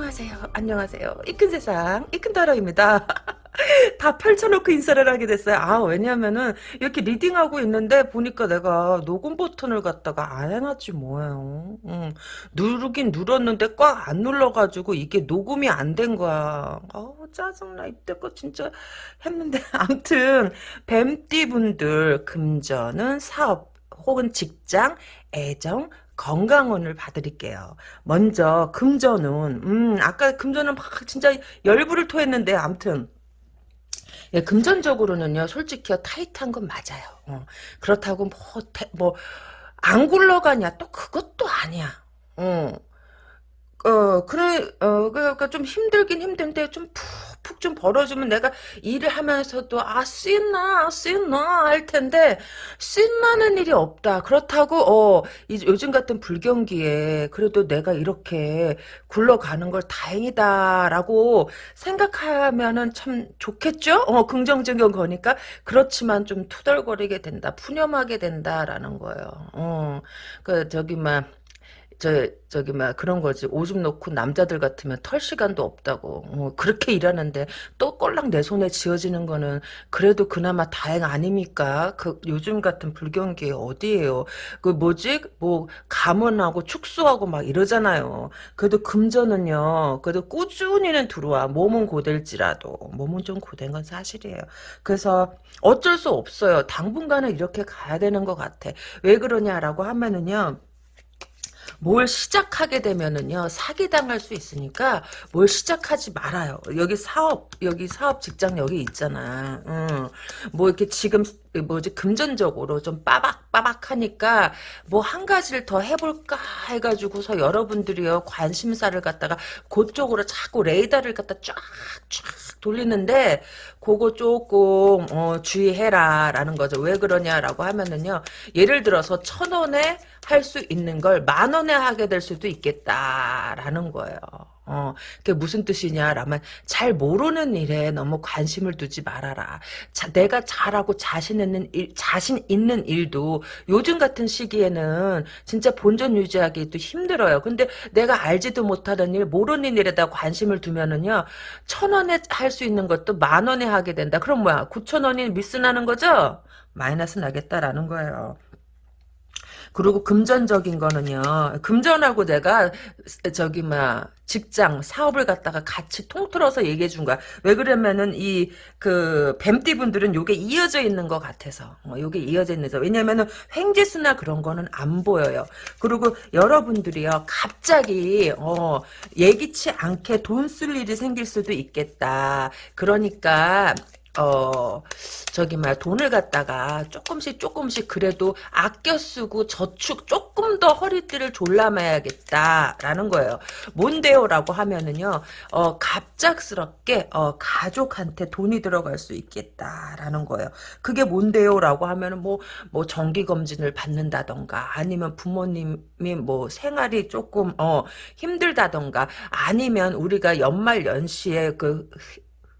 안녕하세요. 안녕하세요. 이 큰 세상, 이 큰 타로입니다. 다 펼쳐놓고 인사를 하게 됐어요. 아, 왜냐면은, 이렇게 리딩하고 있는데, 보니까 내가 녹음 버튼을 갖다가 안 해놨지 뭐예요. 응. 누르긴 눌렀는데 꽉 안 눌러가지고, 이게 녹음이 안 된 거야. 아 짜증나. 이때껏 진짜 했는데. 암튼, 뱀띠 분들, 금전은 사업, 혹은 직장, 애정, 건강운을 봐드릴게요. 먼저 금전운 음 아까 금전은 막 진짜 열불을 토했는데 암튼 예, 금전적으로는요 솔직히 타이트한 건 맞아요. 어, 그렇다고 뭐뭐안 굴러가냐 또 그것도 아니야. 어. 어, 그래, 어, 그러니까 좀 힘들긴 힘든데, 좀 푹 푹좀 벌어주면 내가 일을 하면서도, 아, 씻나, 씻나, 할 텐데, 씻나는 일이 없다. 그렇다고, 어, 이, 요즘 같은 불경기에, 그래도 내가 이렇게 굴러가는 걸 다행이다라고 생각하면은 참 좋겠죠? 어, 긍정적인 거니까. 그렇지만 좀 투덜거리게 된다. 푸념하게 된다라는 거예요. 어, 그, 저기, 막, 저 저기 막 그런 거지. 오줌 놓고 남자들 같으면 털 시간도 없다고. 어, 그렇게 일하는데 또 꼴랑 내 손에 쥐어지는 거는 그래도 그나마 다행 아닙니까? 그 요즘 같은 불경기에 어디에요? 그 뭐지? 뭐 감원하고 축소하고 막 이러잖아요. 그래도 금전은요. 그래도 꾸준히는 들어와. 몸은 고될지라도. 몸은 좀 고된 건 사실이에요. 그래서 어쩔 수 없어요. 당분간은 이렇게 가야 되는 것 같아. 왜 그러냐라고 하면은요 뭘 시작하게 되면은요 사기당할 수 있으니까 뭘 시작하지 말아요. 여기 사업 여기 사업 직장 여기 있잖아. 응. 뭐 이렇게 지금 뭐지 금전적으로 좀 빠박빠박하니까 뭐 한 가지를 더 해볼까 해가지고서 여러분들이요 관심사를 갖다가 그쪽으로 자꾸 레이더를 갖다 쫙쫙 돌리는데 그거 조금 어, 주의해라라는 거죠. 왜 그러냐라고 하면은요 예를 들어서 천 원에 할 수 있는 걸 만 원에 하게 될 수도 있겠다라는 거예요. 어, 그게 무슨 뜻이냐라면 잘 모르는 일에 너무 관심을 두지 말아라. 자, 내가 잘하고 자신 있는 일, 자신 있는 일도 요즘 같은 시기에는 진짜 본전 유지하기 도 힘들어요. 근데 내가 알지도 못하는 일, 모르는 일에다 관심을 두면은요, 천 원에 할 수 있는 것도 만 원에 하게 된다. 그럼 뭐야? 구천 원이 미스 나는 거죠? 마이너스 나겠다라는 거예요. 그리고 금전적인 거는요. 금전하고 내가 저기 막 직장 사업을 갖다가 같이 통틀어서 얘기해 준 거야. 왜 그러면은 이 그 뱀띠 분들은 요게 이어져 있는 것 같아서 어, 요게 이어져 있는 거 왜냐면은 횡재수나 그런 거는 안 보여요. 그리고 여러분들이요 갑자기 어 예기치 않게 돈 쓸 일이 생길 수도 있겠다. 그러니까 어 저기 말 돈을 갖다가 조금씩 조금씩 그래도 아껴 쓰고 저축 조금 더 허리띠를 졸라매야겠다라는 거예요. 뭔데요라고 하면은요. 어 갑작스럽게 어 가족한테 돈이 들어갈 수 있겠다라는 거예요. 그게 뭔데요라고 하면은 뭐뭐 뭐 정기 검진을 받는다던가 아니면 부모님이 뭐 생활이 조금 어 힘들다던가 아니면 우리가 연말 연시에 그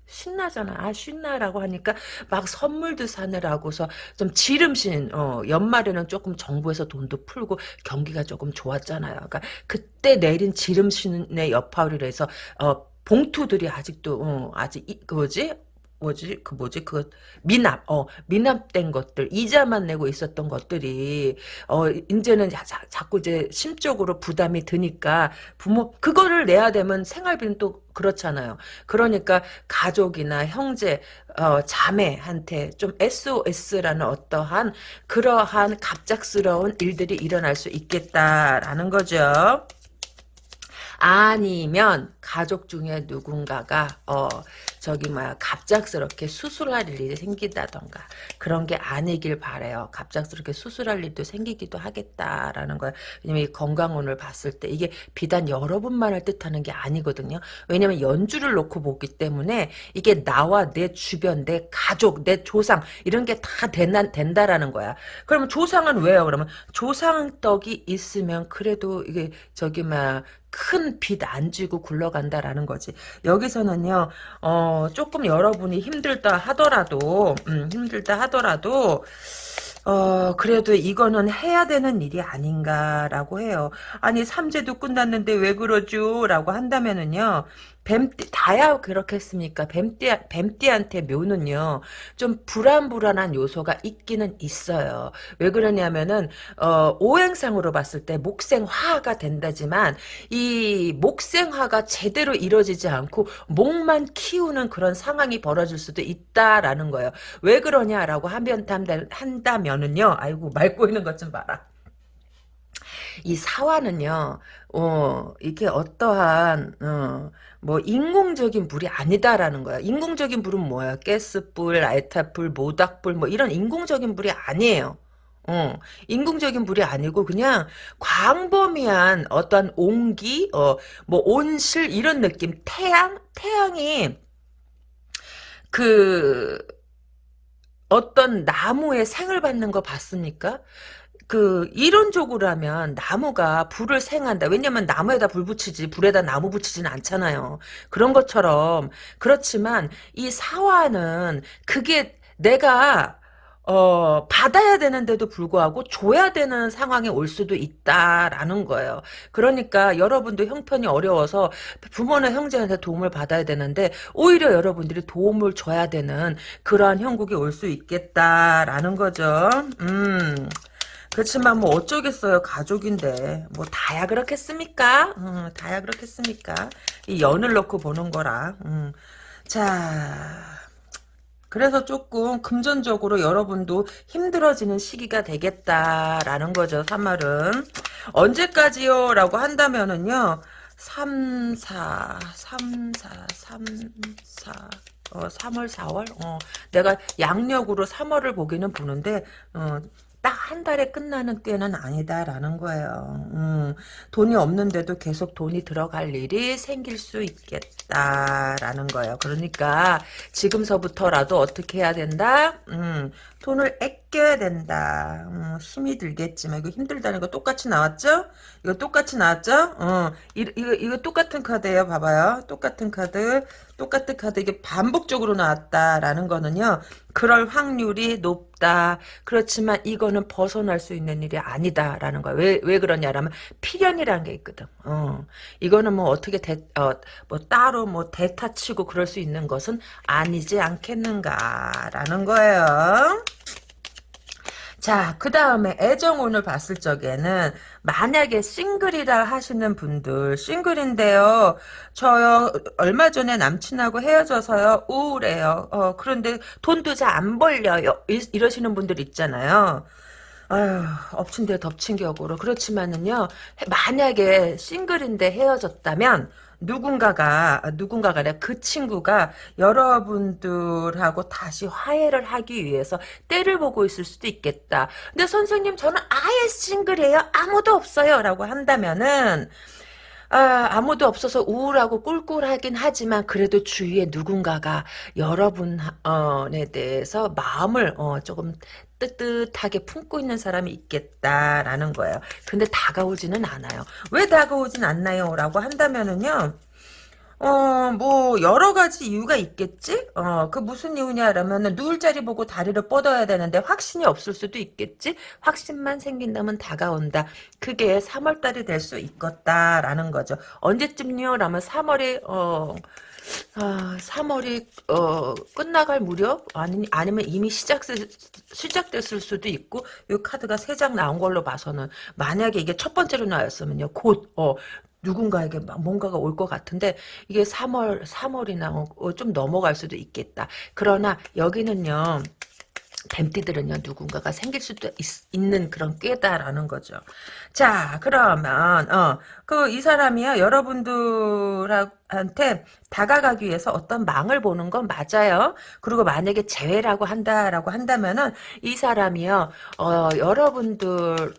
신나잖아. 아, 신나라고 하니까 막 선물도 사느라고서 좀 지름신, 어, 연말에는 조금 정부에서 돈도 풀고 경기가 조금 좋았잖아요. 그러니까 그때 내린 지름신의 여파를 해서, 어, 봉투들이 아직도, 어, 아직, 이, 그 뭐지? 뭐지 그 뭐지 그 미납 어 미납된 것들 이자만 내고 있었던 것들이 어 이제는 자, 자 꾸 이제 심적으로 부담이 드니까 부모 그거를 내야 되면 생활비는 또 그렇잖아요. 그러니까 가족이나 형제 어 자매한테 좀 SOS라는 어떠한 그러한 갑작스러운 일들이 일어날 수 있겠다라는 거죠. 아니면 가족 중에 누군가가 어 저기 뭐야 갑작스럽게 수술할 일이 생긴다던가 그런 게 아니길 바래요. 갑작스럽게 수술할 일도 생기기도 하겠다라는 거야. 왜냐면 이 건강운을 봤을 때 이게 비단 여러분만을 뜻하는 게 아니거든요. 왜냐면 연주를 놓고 보기 때문에 이게 나와 내 주변, 내 가족, 내 조상 이런 게 다 된다라는 거야. 그러면 조상은 왜요? 그러면 조상떡이 있으면 그래도 이게 저기 막 큰 빚 안 지고 굴러간다라는 거지. 여기서는요, 어, 조금 여러분이 힘들다 하더라도, 음, 힘들다 하더라도, 어, 그래도 이거는 해야 되는 일이 아닌가라고 해요. 아니, 삼재도 끝났는데 왜 그러죠? 라고 한다면은요, 뱀띠, 다야 그렇겠습니까? 뱀띠, 뱀띠한테 묘는요, 좀 불안불안한 요소가 있기는 있어요. 왜 그러냐면은, 어, 오행상으로 봤을 때 목생화가 된다지만, 이 목생화가 제대로 이루어지지 않고, 목만 키우는 그런 상황이 벌어질 수도 있다라는 거예요. 왜 그러냐라고 하면, 한다면은요, 아이고, 말 꼬이는 것 좀 봐라. 이 사화는요, 어, 이게 어떠한, 어, 뭐, 인공적인 물이 아니다라는 거야. 인공적인 물은 뭐야? 가스불, 알타불, 모닥불, 뭐, 이런 인공적인 물이 아니에요. 어, 인공적인 물이 아니고 그냥 광범위한 어떤 온기, 어, 뭐 온실 이런 느낌, 태양, 태양이 그 어떤 나무에 생을 받는 거 봤습니까? 그 이론적으로 하면 나무가 불을 생한다. 왜냐면 나무에다 불 붙이지 불에다 나무 붙이지는 않잖아요. 그런 것처럼 그렇지만 이 사화는 그게 내가 어, 받아야 되는데도 불구하고 줘야 되는 상황에 올 수도 있다라는 거예요. 그러니까 여러분도 형편이 어려워서 부모나 형제한테 도움을 받아야 되는데 오히려 여러분들이 도움을 줘야 되는 그러한 형국이 올 수 있겠다라는 거죠. 음. 그렇지만 뭐 어쩌겠어요 가족인데. 뭐 다야 그렇겠습니까? 음, 다야 그렇겠습니까? 이 연을 넣고 보는 거라 음. 자 그래서 조금 금전적으로 여러분도 힘들어지는 시기가 되겠다라는 거죠 3월은. 언제까지요? 라고 한다면은요 3, 4, 3, 4, 3, 4 어, 3월, 4월? 어, 내가 양력으로 3월을 보기는 보는데, 어, 딱 한 달에 끝나는 때는 아니다라는 거예요. 음, 돈이 없는데도 계속 돈이 들어갈 일이 생길 수 있겠다라는 거예요. 그러니까 지금서부터라도 어떻게 해야 된다? 음, 돈을 아껴야 된다. 음, 힘이 들겠지만 이거 힘들다는 거 똑같이 나왔죠? 이거 똑같이 나왔죠? 어, 이, 이거 이거 똑같은 카드예요. 봐봐요. 똑같은 카드, 똑같은 카드 이게 반복적으로 나왔다라는 거는요. 그럴 확률이 높다. 그렇지만 이거는 벗어날 수 있는 일이 아니다라는 거야. 왜, 왜 그러냐라면 필연이라는 게 있거든. 어. 이거는 뭐 어떻게 대, 어, 뭐 따로 뭐 대타치고 그럴 수 있는 것은 아니지 않겠는가라는 거예요. 자, 그 다음에 애정운을 봤을 적에는 만약에 싱글이라 하시는 분들 싱글인데요. 저요 얼마 전에 남친하고 헤어져서요 우울해요. 어, 그런데 돈도 잘 안 벌려요. 이, 이러시는 분들 있잖아요. 아휴, 엎친 데 덮친 격으로. 그렇지만은요, 만약에 싱글인데 헤어졌다면, 누군가가 누군가가 그 친구가 여러분들하고 다시 화해를 하기 위해서 때를 보고 있을 수도 있겠다. 근데 선생님 저는 아예 싱글이에요. 아무도 없어요. 라고 한다면은 아, 아무도 없어서 우울하고 꿀꿀하긴 하지만 그래도 주위에 누군가가 여러분에 대해서 마음을 어, 조금 뜨뜻하게 품고 있는 사람이 있겠다라는 거예요. 근데 다가오지는 않아요. 왜 다가오진 않나요? 라고 한다면은요. 어, 뭐, 여러 가지 이유가 있겠지? 어, 그 무슨 이유냐라면은, 누울 자리 보고 다리를 뻗어야 되는데, 확신이 없을 수도 있겠지? 확신만 생긴다면 다가온다. 그게 3월달이 될 수 있겠다라는 거죠. 언제쯤요? 라면 3월에, 어, 아, 3월이 어, 끝나갈 무렵 아니 아니면 이미 시작 시작됐을 수도 있고 이 카드가 세 장 나온 걸로 봐서는 만약에 이게 첫 번째로 나왔으면요 곧 어, 누군가에게 뭔가가 올 것 같은데 이게 3월 3월이나 어, 좀 넘어갈 수도 있겠다. 그러나 여기는요. 뱀띠들은요 누군가가 생길 수도 있, 는 그런 꾀다라는 거죠. 자 그러면 어그 이 사람이요 여러분들한테 다가가기 위해서 어떤 망을 보는 건 맞아요. 그리고 만약에 재회라고 한다라고 한다면은 이 사람이요 어 여러분들의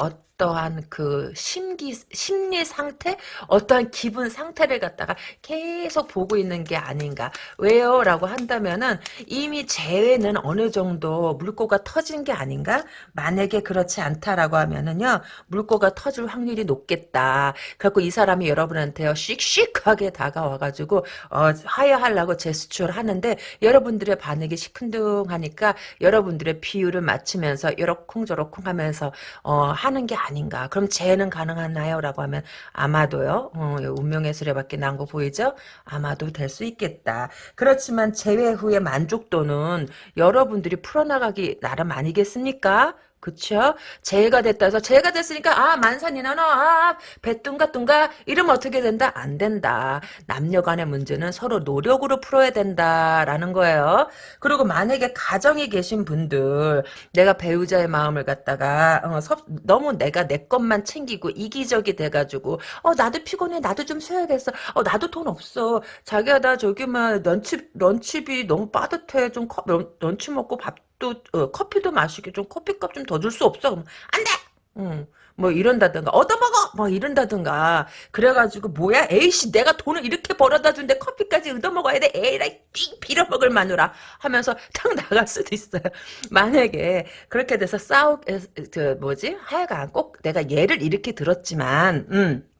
어떤 어떠한 그 심기 심리 상태, 어떠한 기분 상태를 갖다가 계속 보고 있는 게 아닌가. 왜요?라고 한다면은 이미 재회는 어느 정도 물꼬가 터진 게 아닌가? 만약에 그렇지 않다라고 하면은요 물꼬가 터질 확률이 높겠다. 그래갖고 이 사람이 여러분한테요 씩씩하게 다가와가지고 어, 화해하려고 제스처를 하는데 여러분들의 반응이 시큰둥하니까 여러분들의 비율을 맞추면서 요렇쿵저렇쿵 하면서 어, 하는 게 아닌가. 그럼 재해는 가능하나요? 라고 하면 아마도요. 어, 운명의 수레밖에 난 거 보이죠? 아마도 될 수 있겠다. 그렇지만 재회 후의 만족도는 여러분들이 풀어나가기 나름 아니겠습니까? 그쵸? 재해가 됐다 해서 재해가 됐으니까 아 만산이나 너 아 배뚱가 뚱가 이러면 어떻게 된다? 안 된다. 남녀 간의 문제는 서로 노력으로 풀어야 된다라는 거예요. 그리고 만약에 가정에 계신 분들 내가 배우자의 마음을 갖다가 어, 섭, 너무 내가 내 것만 챙기고 이기적이 돼가지고 어 나도 피곤해 나도 좀 쉬어야겠어 어 나도 돈 없어 자기야 나 저기 막 런치 런치비 너무 빠듯해 좀 커, 런, 런치 먹고 밥 또 어, 커피도 마시게 좀 커피값 좀 더 줄 수 없어? 안 돼. 응. 뭐 이런다든가 얻어먹어 뭐 이런다든가 그래가지고 뭐야 에이씨 내가 돈을 이렇게 벌어다 준데 커피까지 얻어먹어야 돼 에이라이 띵 빌어먹을 마누라 하면서 탁 나갈 수도 있어요 만약에 그렇게 돼서 싸우 그 뭐지 하여간 꼭 내가 예를 이렇게 들었지만 음.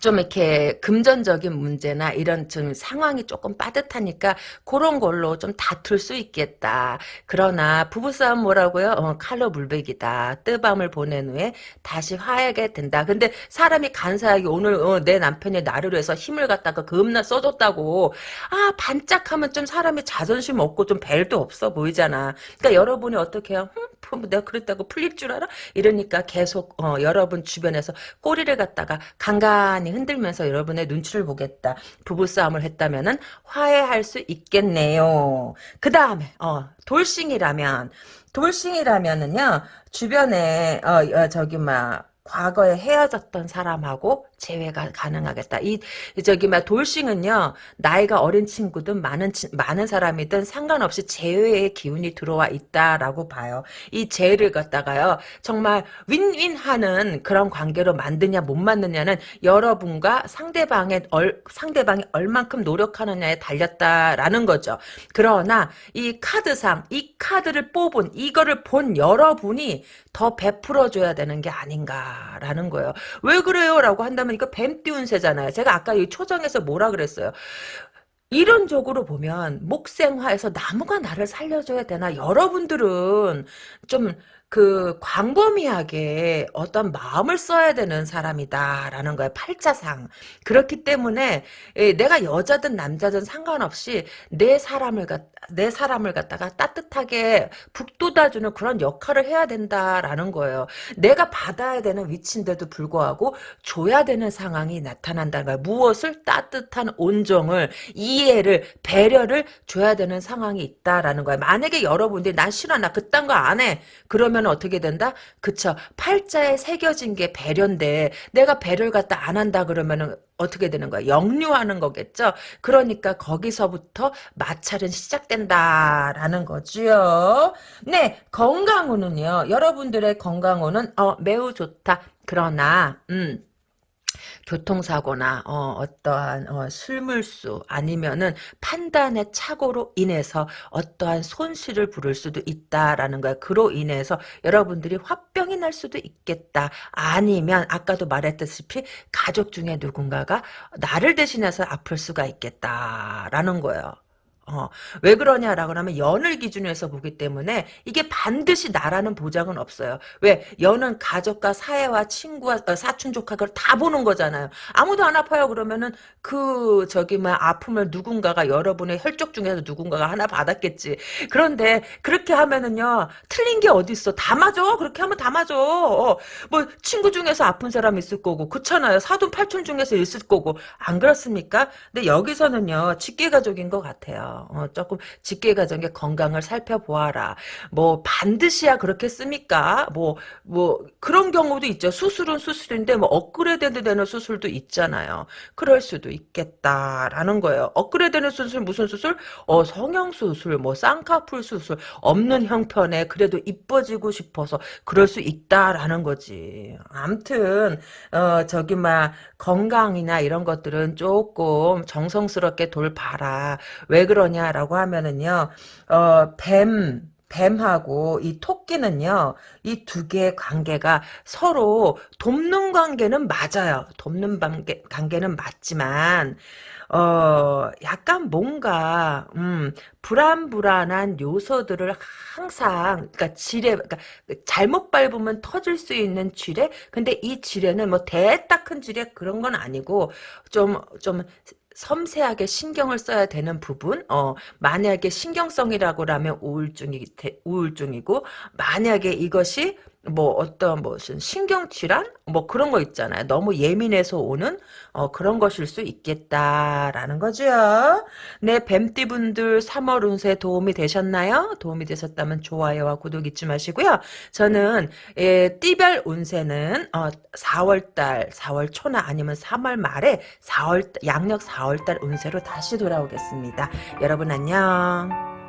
좀 이렇게 금전적인 문제나 이런 좀 상황이 조금 빠듯하니까 그런 걸로 좀 다툴 수 있겠다. 그러나 부부싸움 뭐라고요? 어, 칼로 물베기다. 뜨밤을 보낸 후에 다시 화해게 된다. 근데 사람이 간사하게 오늘 어, 내 남편이 나를 위해서 힘을 갖다가 금나 써줬다고 아 반짝하면 좀 사람이 자존심 없고 좀 벨도 없어 보이잖아. 그러니까 여러분이 어떻게 해요? 흠, 뭐 내가 그랬다고 풀릴 줄 알아? 이러니까 계속 어, 여러분 주변에서 꼬리를 갖다가 간간히 흔들면서 여러분의 눈치를 보겠다. 부부싸움을 했다면은 화해할 수 있겠네요. 그 다음에 어, 돌싱이라면 돌싱이라면은요 주변에 어, 어 저기 막 과거에 헤어졌던 사람하고 재회가 가능하겠다. 이 저기 막 돌싱은요 나이가 어린 친구든 많은 많은 사람이든 상관없이 재회의 기운이 들어와 있다라고 봐요. 이 재를 갖다가요 정말 윈윈하는 그런 관계로 만드냐 못 만드냐는 여러분과 상대방의 얼 상대방이 얼만큼 노력하느냐에 달렸다라는 거죠. 그러나 이 카드상 이 카드를 뽑은 이거를 본 여러분이 더 베풀어 줘야 되는 게 아닌가 라는 거예요. 왜 그래요? 라고 한다면 이거 뱀 띄운 새잖아요. 제가 아까 이 초정에서 뭐라 그랬어요? 이론적으로 보면 목생화에서 나무가 나를 살려줘야 되나 여러분들은 좀 그 광범위하게 어떤 마음을 써야 되는 사람이다라는 거예요. 팔자상. 그렇기 때문에 예, 내가 여자든 남자든 상관없이 내 사람을 갖, 내 사람을 갖다가 따뜻하게 북돋아주는 그런 역할을 해야 된다라는 거예요. 내가 받아야 되는 위치인데도 불구하고 줘야 되는 상황이 나타난다는 거예요. 무엇을 따뜻한 온정을 이해를 배려를 줘야 되는 상황이 있다라는 거예요. 만약에 여러분들이 난 싫어 나 그딴 거 안 해. 그러면 그러면 어떻게 된다? 그쵸. 팔자에 새겨진 게 배려인데 내가 배려를 갖다 안 한다 그러면은 어떻게 되는 거야? 역류하는 거겠죠? 그러니까 거기서부터 마찰은 시작된다라는 거지요. 네, 건강운은요. 여러분들의 건강운은 어, 매우 좋다. 그러나 음 교통사고나 어, 떠한 어, 술물수 아니면은 판단의 착오로 인해서 어떠한 손실을 부를 수도 있다라는 거야. 그로 인해서 여러분들이 화병이 날 수도 있겠다. 아니면 아까도 말했다시피 가족 중에 누군가가 나를 대신해서 아플 수가 있겠다라는 거예요. 어, 왜 그러냐라고 하면 연을 기준으로 해서 보기 때문에 이게 반드시 나라는 보장은 없어요. 왜? 연은 가족과 사회와 친구와 어, 사촌 조카 그걸 다 보는 거잖아요. 아무도 안 아파요 그러면은 그 저기 뭐 아픔을 누군가가 여러분의 혈족 중에서 누군가가 하나 받았겠지. 그런데 그렇게 하면은요 틀린 게 어디 있어? 다 맞아. 그렇게 하면 다 맞아. 어, 뭐 친구 중에서 아픈 사람 있을 거고 그렇잖아요. 사돈 팔촌 중에서 있을 거고 안 그렇습니까? 근데 여기서는요 직계 가족인 것 같아요. 있어요. 어, 조금 직계가정의 건강을 살펴보아라. 뭐 반드시야 그렇겠습니까? 뭐뭐 그런 경우도 있죠. 수술은 수술인데 뭐 업그레이드 되는 수술도 있잖아요. 그럴 수도 있겠다라는 거예요. 업그레이드되는 수술 무슨 수술? 어 성형 수술, 뭐 쌍꺼풀 수술 없는 형편에 그래도 이뻐지고 싶어서 그럴 수 있다라는 거지. 암튼 어 저기 막 건강이나 이런 것들은 조금 정성스럽게 돌봐라. 왜 그러냐라고 하면은요. 어 뱀, 뱀하고 이 토끼는요, 이 두 개의 관계가 서로 돕는 관계는 맞아요. 돕는 관계, 관계는 맞지만, 어, 약간 뭔가, 음, 불안불안한 요소들을 항상, 그러니까 지뢰, 그러니까 잘못 밟으면 터질 수 있는 지뢰? 근데 이 지뢰는 뭐 대따 큰 지뢰 그런 건 아니고, 좀, 좀, 섬세하게 신경을 써야 되는 부분, 어, 만약에 신경성이라고 하면 우울증이, 우울증이고, 만약에 이것이 뭐 어떤 무슨 신경질환 뭐 그런 거 있잖아요. 너무 예민해서 오는 어, 그런 것일 수 있겠다라는 거죠. 네, 뱀띠분들 3월 운세 도움이 되셨나요? 도움이 되셨다면 좋아요와 구독 잊지 마시고요. 저는 예, 띠별 운세는 어, 4월달, 4월 초나 아니면 3월 말에 4월 양력 4월달 운세로 다시 돌아오겠습니다. 여러분 안녕.